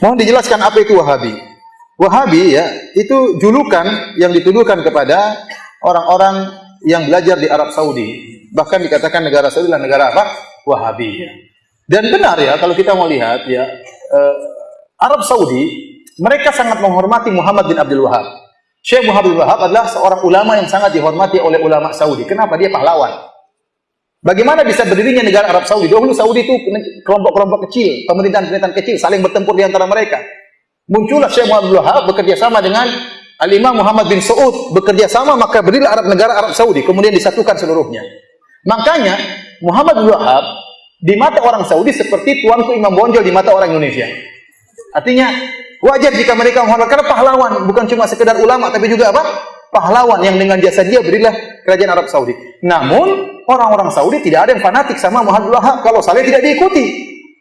Mohon dijelaskan apa itu Wahabi. Wahabi ya, itu julukan yang dituduhkan kepada orang-orang yang belajar di Arab Saudi. Bahkan dikatakan negara Saudi adalah negara apa? Wahabi. Ya. Dan benar ya, kalau kita mau lihat ya, eh, Arab Saudi mereka sangat menghormati Muhammad bin Abdul Wahab. Syekh Muhammad bin Wahab adalah seorang ulama yang sangat dihormati oleh ulama Saudi. Kenapa? Dia pahlawan. Bagaimana bisa berdirinya negara Arab Saudi? Dahulu Saudi itu kelompok-kelompok kecil, pemerintahan-pemerintahan kecil saling bertempur di antara mereka. Muncullah Syekh Muhammad Wahab bekerja sama dengan Al-Imam Muhammad bin Saud bekerja sama maka berdirilah Arab negara Arab Saudi kemudian disatukan seluruhnya. Makanya Muhammad bin Wahab di mata orang Saudi seperti tuanku Imam Bonjol di mata orang Indonesia. Artinya wajar jika mereka menghormati karena pahlawan bukan cuma sekedar ulama tapi juga apa? pahlawan yang dengan jasa dia berilah kerajaan Arab Saudi. Namun orang-orang Saudi tidak ada yang fanatik sama Muhammad Wahab kalau saleh tidak diikuti.